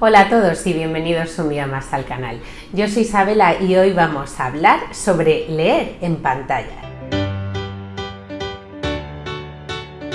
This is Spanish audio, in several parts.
Hola a todos y bienvenidos un día más al canal. Yo soy Isabela y hoy vamos a hablar sobre leer en pantalla.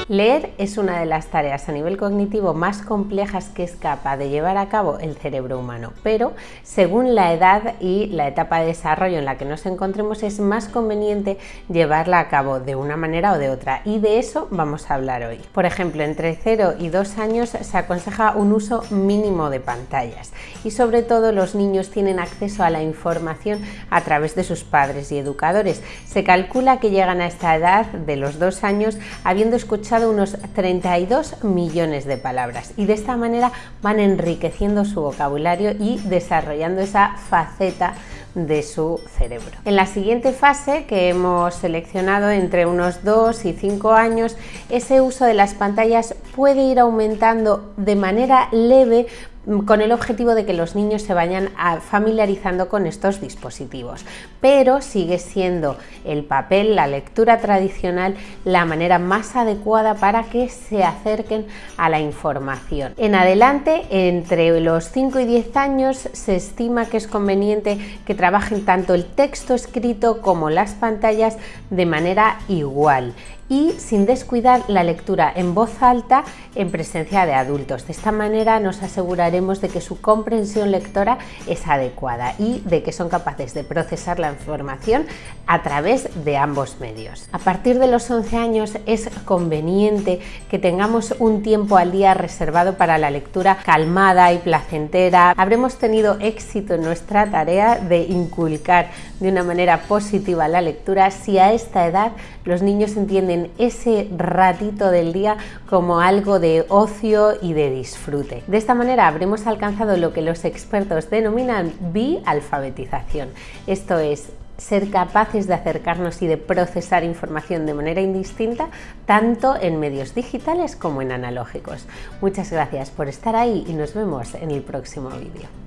Leer es una de las tareas a nivel cognitivo más complejas que es capaz de llevar a cabo el cerebro humano, pero según la edad y la etapa de desarrollo en la que nos encontremos es más conveniente llevarla a cabo de una manera o de otra y de eso vamos a hablar hoy. Por ejemplo, entre 0 y 2 años se aconseja un uso mínimo de pantallas y sobre todo los niños tienen acceso a la información a través de sus padres y educadores. Se calcula que llegan a esta edad de los 2 años habiendo escuchado unos 32 millones de palabras y de esta manera van enriqueciendo su vocabulario y desarrollando esa faceta de su cerebro. En la siguiente fase que hemos seleccionado entre unos 2 y 5 años, ese uso de las pantallas puede ir aumentando de manera leve con el objetivo de que los niños se vayan familiarizando con estos dispositivos. Pero sigue siendo el papel, la lectura tradicional, la manera más adecuada para que se acerquen a la información. En adelante, entre los 5 y 10 años, se estima que es conveniente que trabajen tanto el texto escrito como las pantallas de manera igual y sin descuidar la lectura en voz alta en presencia de adultos. De esta manera nos aseguraremos de que su comprensión lectora es adecuada y de que son capaces de procesar la información a través de ambos medios. A partir de los 11 años es conveniente que tengamos un tiempo al día reservado para la lectura calmada y placentera. Habremos tenido éxito en nuestra tarea de inculcar de una manera positiva la lectura si a esta edad los niños entienden ese ratito del día como algo de ocio y de disfrute. De esta manera habremos alcanzado lo que los expertos denominan bialfabetización. Esto es ser capaces de acercarnos y de procesar información de manera indistinta, tanto en medios digitales como en analógicos. Muchas gracias por estar ahí y nos vemos en el próximo vídeo.